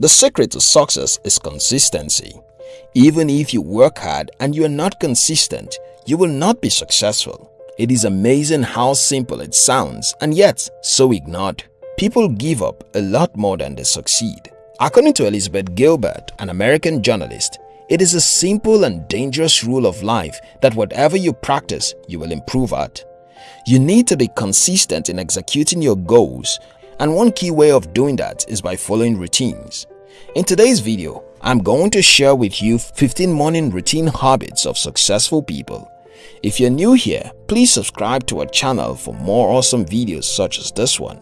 The secret to success is consistency. Even if you work hard and you are not consistent, you will not be successful. It is amazing how simple it sounds and yet so ignored. People give up a lot more than they succeed. According to Elizabeth Gilbert, an American journalist, it is a simple and dangerous rule of life that whatever you practice, you will improve at. You need to be consistent in executing your goals and one key way of doing that is by following routines. In today's video, I'm going to share with you 15 morning routine habits of successful people. If you're new here, please subscribe to our channel for more awesome videos such as this one.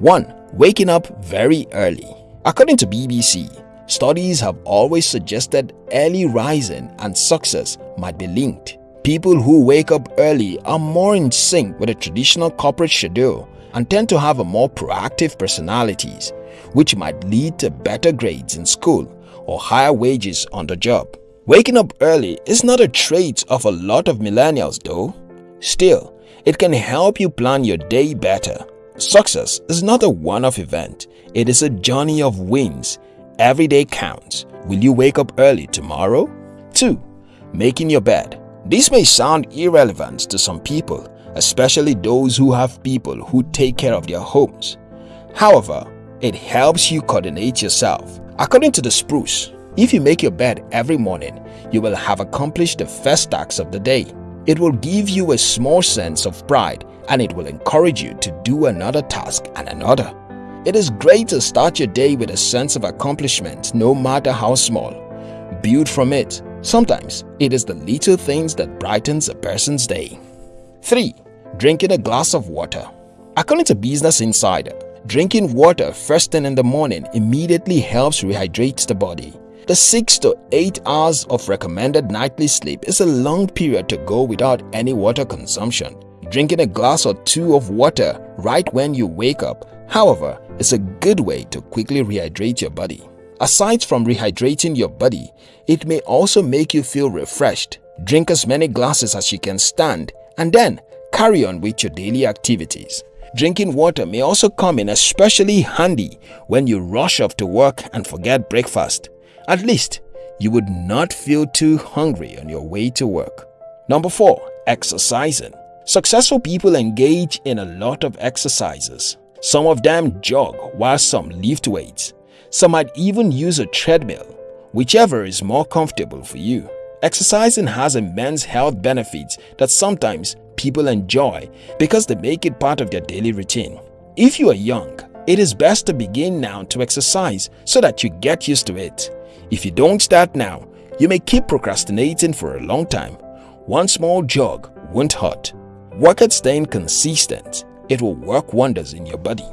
1. Waking up very early According to BBC, studies have always suggested early rising and success might be linked. People who wake up early are more in sync with a traditional corporate schedule and tend to have a more proactive personalities, which might lead to better grades in school or higher wages on the job. Waking up early is not a trait of a lot of millennials though. Still, it can help you plan your day better Success is not a one-off event, it is a journey of wins. Every day counts. Will you wake up early tomorrow? 2. Making your bed. This may sound irrelevant to some people, especially those who have people who take care of their homes. However, it helps you coordinate yourself. According to the Spruce, if you make your bed every morning, you will have accomplished the first task of the day. It will give you a small sense of pride and it will encourage you to do another task and another. It is great to start your day with a sense of accomplishment no matter how small. Build from it. Sometimes it is the little things that brightens a person's day. 3. Drinking a glass of water According to Business Insider, drinking water first thing in the morning immediately helps rehydrate the body. The 6 to 8 hours of recommended nightly sleep is a long period to go without any water consumption. Drinking a glass or two of water right when you wake up, however, is a good way to quickly rehydrate your body. Aside from rehydrating your body, it may also make you feel refreshed. Drink as many glasses as you can stand and then carry on with your daily activities. Drinking water may also come in especially handy when you rush off to work and forget breakfast. At least, you would not feel too hungry on your way to work. Number 4. Exercising Successful people engage in a lot of exercises. Some of them jog while some lift weights. Some might even use a treadmill, whichever is more comfortable for you. Exercising has immense health benefits that sometimes people enjoy because they make it part of their daily routine. If you are young, it is best to begin now to exercise so that you get used to it. If you don't start now, you may keep procrastinating for a long time. One small jog won't hurt. Work at staying consistent. It will work wonders in your body.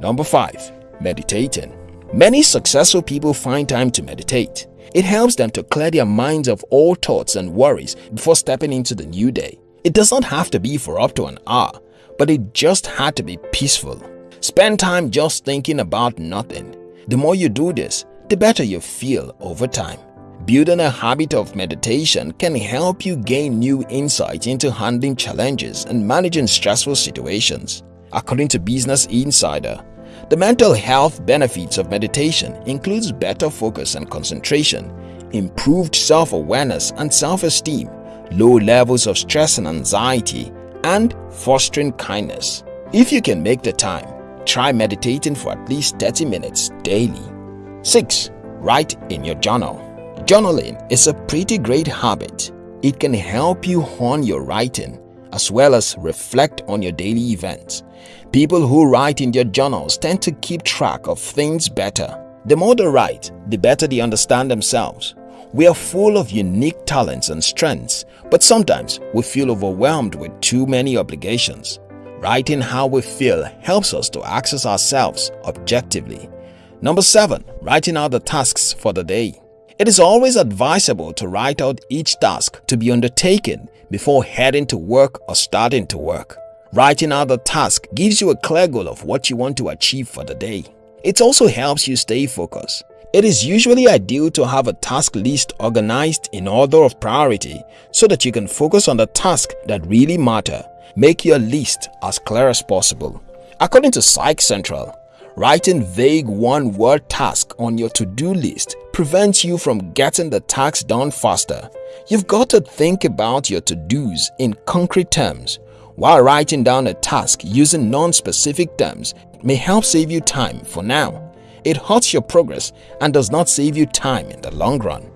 Number 5. Meditating Many successful people find time to meditate. It helps them to clear their minds of all thoughts and worries before stepping into the new day. It does not have to be for up to an hour, but it just had to be peaceful. Spend time just thinking about nothing. The more you do this, the better you feel over time. Building a habit of meditation can help you gain new insight into handling challenges and managing stressful situations. According to Business Insider, the mental health benefits of meditation includes better focus and concentration, improved self-awareness and self-esteem, low levels of stress and anxiety, and fostering kindness. If you can make the time, try meditating for at least 30 minutes daily. 6. Write in your journal Journaling is a pretty great habit. It can help you hone your writing as well as reflect on your daily events. People who write in their journals tend to keep track of things better. The more they write, the better they understand themselves. We are full of unique talents and strengths, but sometimes we feel overwhelmed with too many obligations. Writing how we feel helps us to access ourselves objectively. Number 7. Writing out the tasks for the day it is always advisable to write out each task to be undertaken before heading to work or starting to work. Writing out the task gives you a clear goal of what you want to achieve for the day. It also helps you stay focused. It is usually ideal to have a task list organized in order of priority so that you can focus on the tasks that really matter. Make your list as clear as possible. According to Psych Central, Writing vague one-word tasks on your to-do list prevents you from getting the tasks done faster. You've got to think about your to-dos in concrete terms. While writing down a task using non-specific terms may help save you time for now, it hurts your progress and does not save you time in the long run.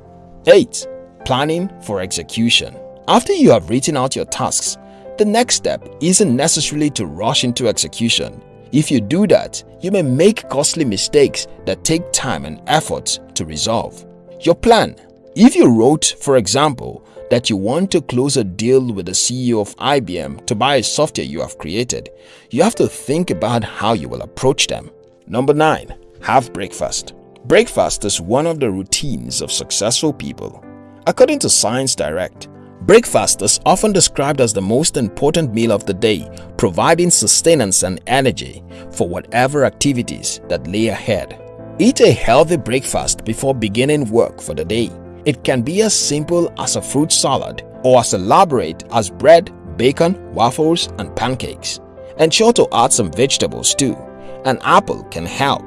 8. Planning for execution After you have written out your tasks, the next step isn't necessarily to rush into execution. If you do that, you may make costly mistakes that take time and effort to resolve. Your plan If you wrote, for example, that you want to close a deal with the CEO of IBM to buy a software you have created, you have to think about how you will approach them. Number 9. Have breakfast. Breakfast is one of the routines of successful people. According to Science Direct, Breakfast is often described as the most important meal of the day, providing sustenance and energy for whatever activities that lay ahead. Eat a healthy breakfast before beginning work for the day. It can be as simple as a fruit salad or as elaborate as bread, bacon, waffles, and pancakes. Ensure to add some vegetables too. An apple can help.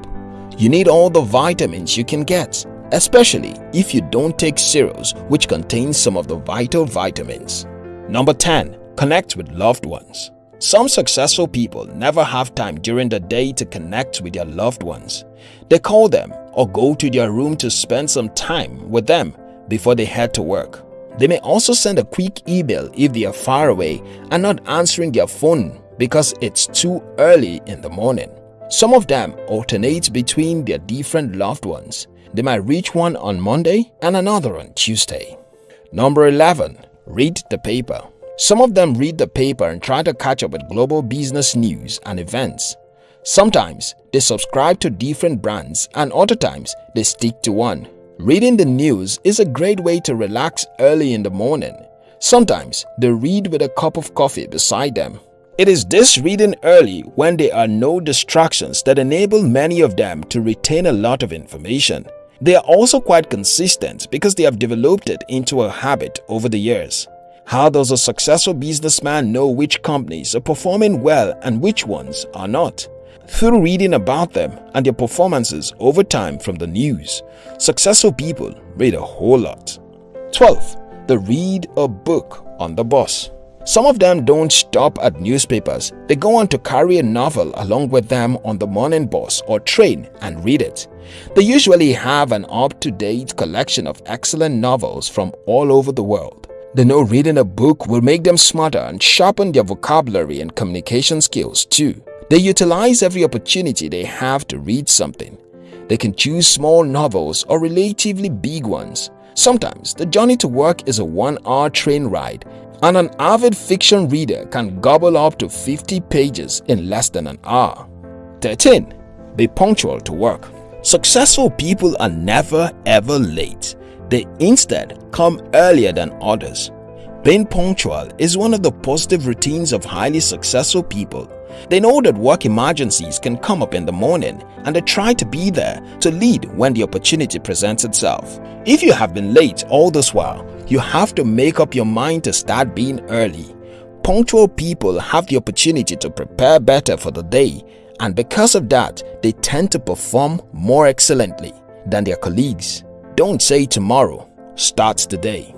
You need all the vitamins you can get especially if you don't take cereals which contain some of the vital vitamins. Number 10. Connect with loved ones. Some successful people never have time during the day to connect with their loved ones. They call them or go to their room to spend some time with them before they head to work. They may also send a quick email if they are far away and not answering their phone because it's too early in the morning. Some of them alternate between their different loved ones they might reach one on Monday and another on Tuesday. Number 11. Read the paper. Some of them read the paper and try to catch up with global business news and events. Sometimes they subscribe to different brands and other times they stick to one. Reading the news is a great way to relax early in the morning. Sometimes they read with a cup of coffee beside them. It is this reading early when there are no distractions that enable many of them to retain a lot of information. They are also quite consistent because they have developed it into a habit over the years. How does a successful businessman know which companies are performing well and which ones are not? Through reading about them and their performances over time from the news, successful people read a whole lot. 12. They read a book on the bus. Some of them don't stop at newspapers. They go on to carry a novel along with them on the morning bus or train and read it. They usually have an up-to-date collection of excellent novels from all over the world. They know reading a book will make them smarter and sharpen their vocabulary and communication skills too. They utilize every opportunity they have to read something. They can choose small novels or relatively big ones. Sometimes the journey to work is a one-hour train ride and an avid fiction reader can gobble up to 50 pages in less than an hour. 13. Be punctual to work. Successful people are never ever late. They instead come earlier than others. Being punctual is one of the positive routines of highly successful people. They know that work emergencies can come up in the morning and they try to be there to lead when the opportunity presents itself. If you have been late all this while, you have to make up your mind to start being early. Punctual people have the opportunity to prepare better for the day and because of that, they tend to perform more excellently than their colleagues. Don't say tomorrow, start today.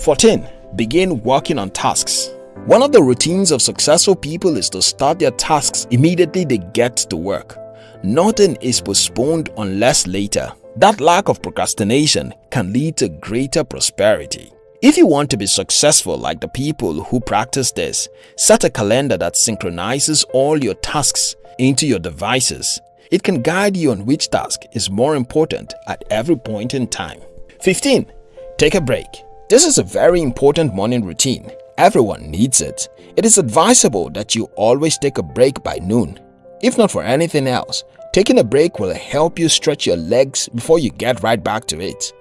14. Begin working on tasks. One of the routines of successful people is to start their tasks immediately they get to work. Nothing is postponed unless later. That lack of procrastination can lead to greater prosperity. If you want to be successful like the people who practice this, set a calendar that synchronizes all your tasks into your devices. It can guide you on which task is more important at every point in time. 15. Take a break. This is a very important morning routine. Everyone needs it. It is advisable that you always take a break by noon. If not for anything else, taking a break will help you stretch your legs before you get right back to it.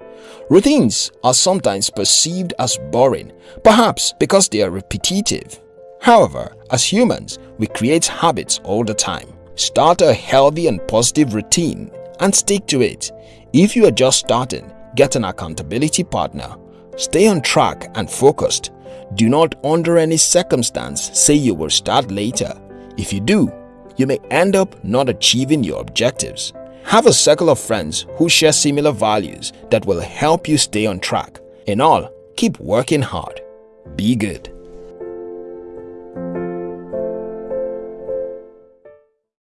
Routines are sometimes perceived as boring, perhaps because they are repetitive. However, as humans, we create habits all the time. Start a healthy and positive routine and stick to it. If you are just starting, get an accountability partner. Stay on track and focused. Do not under any circumstance say you will start later. If you do, you may end up not achieving your objectives. Have a circle of friends who share similar values that will help you stay on track. In all, keep working hard. Be good.